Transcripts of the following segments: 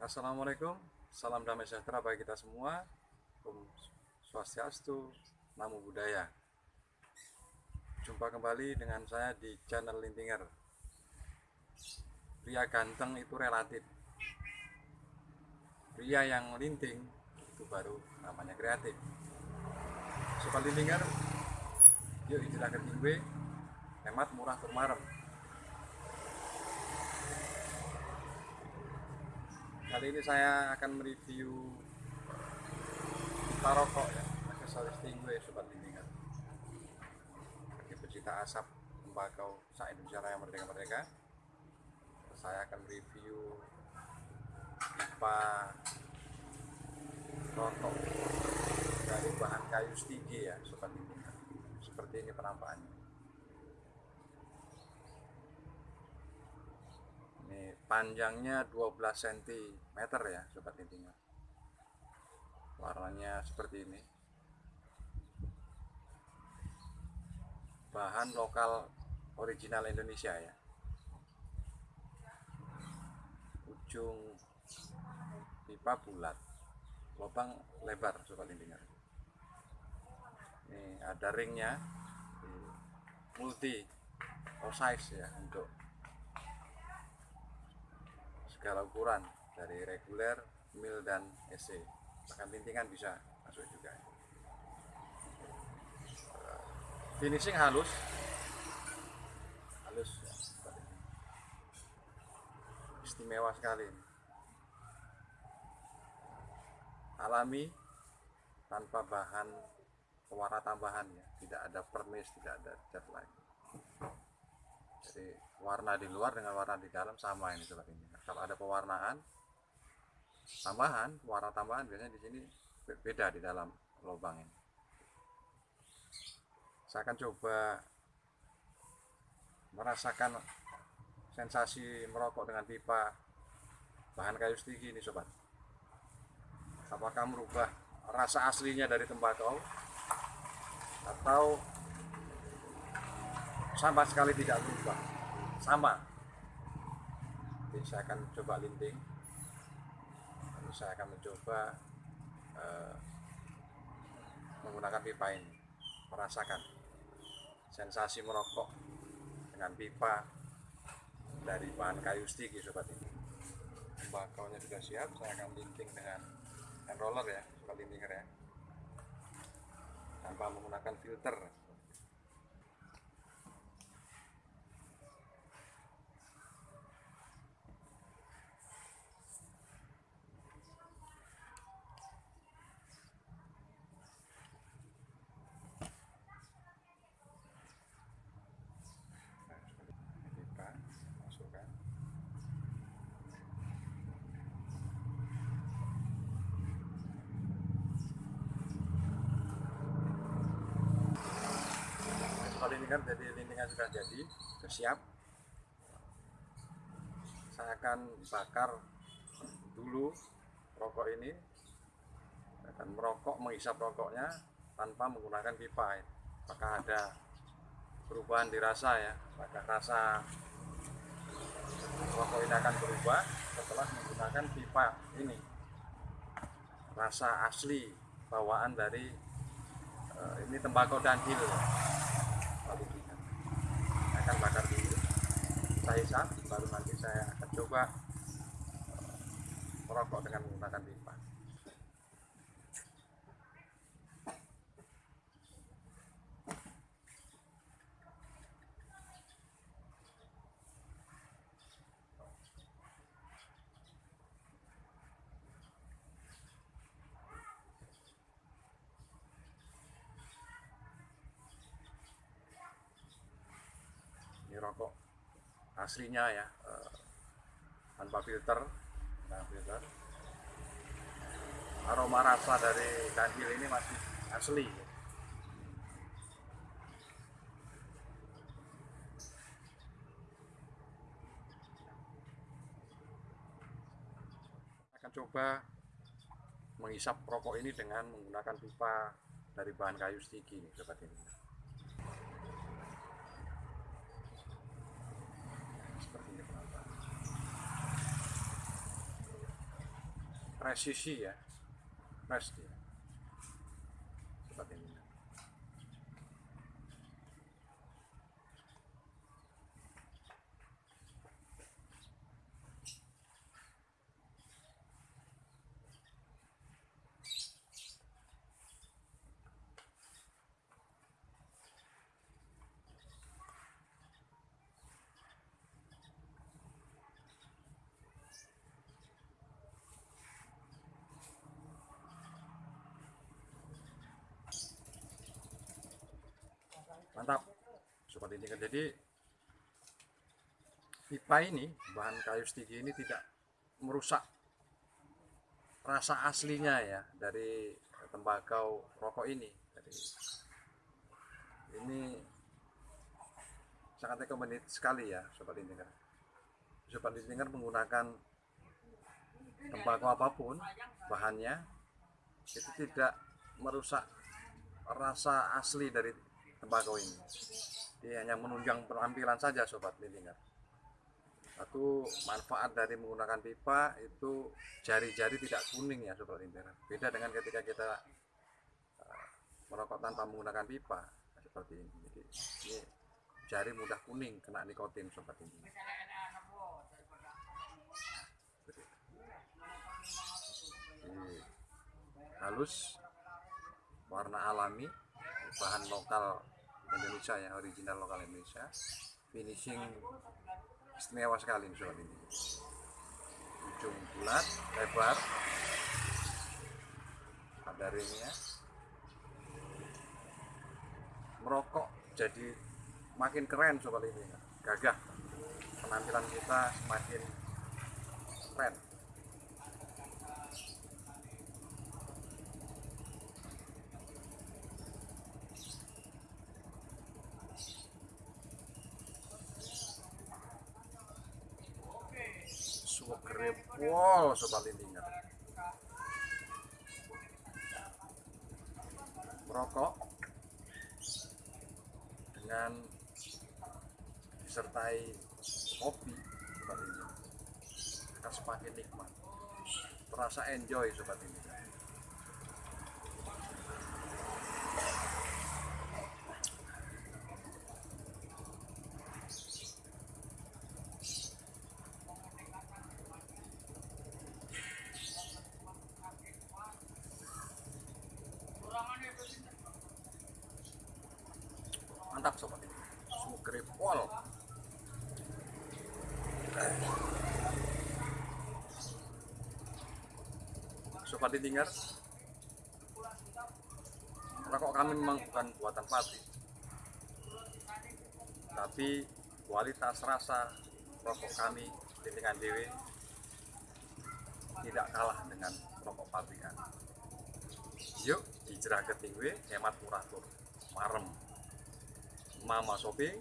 Assalamualaikum, salam damai sejahtera bagi kita semua. Om Swastiastu, Namo Buddhaya. Jumpa kembali dengan saya di channel Lintinger. Pria ganteng itu relatif. Pria yang linting itu baru namanya kreatif. Sobat Lintinger, yuk istilah ketingwe, hemat murah turmarem. Kali ini saya akan mereview pipa rokok ya, aksesoris tingwe sobat lintingan. Bagi pecinta asap tembakau sa Indonesia Raya Merdeka Merdeka, saya akan mereview pipa rokok dari bahan kayu stigi ya sobat lintingan. Seperti ini penampakannya. ini panjangnya 12 cm ya sobat intinya. Warnanya seperti ini. Bahan lokal original Indonesia ya. Ujung pipa bulat lubang lebar sobat intinya. Ini ada ringnya multi size ya untuk segala ukuran dari reguler, mil dan SC. Bahkan lintingan bisa masuk juga. Finishing halus, halus ya, istimewa sekali. Alami tanpa bahan pewarna tambahan ya, tidak ada permis, tidak ada cat lagi. Jadi warna di luar dengan warna di dalam sama ini sobat ini kalau ada pewarnaan tambahan warna tambahan biasanya di sini beda di dalam lubang ini. Saya akan coba merasakan sensasi merokok dengan pipa bahan kayu stigi ini sobat. Apakah merubah rasa aslinya dari tembakau atau sama sekali tidak berubah sama. Jadi saya akan coba linting. Lalu saya akan mencoba uh, menggunakan pipa ini. Merasakan sensasi merokok dengan pipa dari bahan kayu stigi sobat ini. Tembakaunya sudah siap saya akan linting dengan hand roller ya sobat lintinger ya. Tanpa menggunakan filter kan jadi lintingan sudah jadi sudah siap. Saya akan bakar dulu rokok ini. Akan merokok menghisap rokoknya tanpa menggunakan pipa apakah ada perubahan dirasa ya? Apakah rasa rokok ini akan berubah setelah menggunakan pipa ini? Rasa asli bawaan dari uh, ini tembakau danhil akan bakar dulu saya hisap baru nanti saya akan coba merokok dengan menggunakan pipa rokok aslinya ya eh, tanpa filter tanpa filter. Aroma rasa dari kandil ini masih asli. Akan coba menghisap rokok ini dengan menggunakan pipa dari bahan kayu nih sobat ini seperti ini penampakan presisi ya fresh dia seperti ini mantap seperti ini kan. Jadi pipa ini bahan kayu stigi ini tidak merusak rasa aslinya ya dari tembakau rokok ini. Jadi ini sangat recommended sekali ya sobat indinger sobat indinger menggunakan tembakau apa pun bahannya itu tidak merusak rasa asli dari tembakau ini dia hanya menunjang penampilan saja sobat lintingan satu manfaat dari menggunakan pipa itu jari-jari tidak kuning ya sobat lintingan beda dengan ketika kita uh, merokok tanpa menggunakan pipa seperti ini. Jadi ini jari mudah kuning kena nikotin sobat ini halus warna alami bahan lokal Indonesia ya original lokal Indonesia. Finishing istimewa sekali sobat ini. Ujung bulat lebar. Ada ringnya. Merokok jadi makin keren sobat ini. Gagah. Penampilan kita semakin keren grepol sobat lintingan merokok dengan disertai kopi sobat ini akan semakin nikmat. Terasa enjoy sobat ini mantap sobat. Ini sugrepol sobat ditinggal rokok kami memang bukan buatan pabrik tapi kualitas rasa rokok kami dengan dewe tidak kalah dengan rokok pabrikan yuk hijrah ke tingwe hemat murah tur marem mama shopping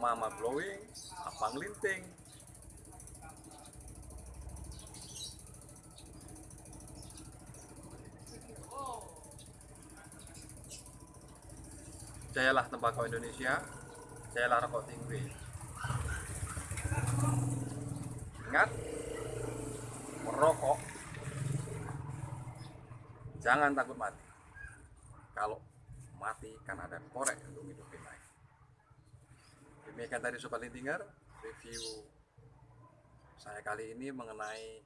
mama glowing abang linting. Jayalah tembakau Indonesia jayalah rokok tinggi ingat merokok. Jangan takut mati. Kalau mati kan ada korek untuk hidupin lagi demikian tadi sobat lintinger review saya kali ini mengenai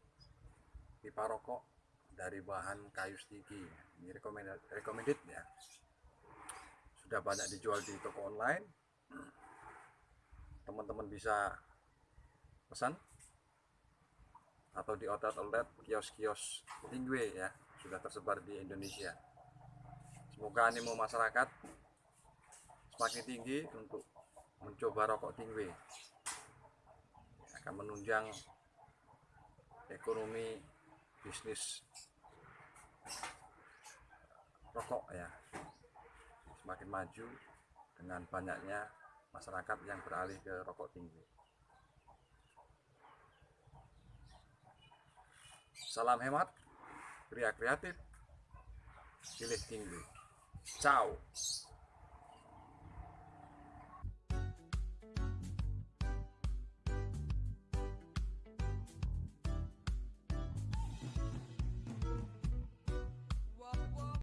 pipa rokok dari bahan kayu stigi ini recommended, recommended ya. Sudah banyak dijual di toko online. Teman-teman bisa pesan atau di outlet-outlet kios-kios tinggi ya sudah tersebar di Indonesia semoga animo masyarakat semakin tinggi untuk mencoba rokok tinggi. Akan menunjang ekonomi bisnis rokok ya. Semakin maju dengan banyaknya masyarakat yang beralih ke rokok tinggi. Salam hemat kreatif pilih tinggi Ciao.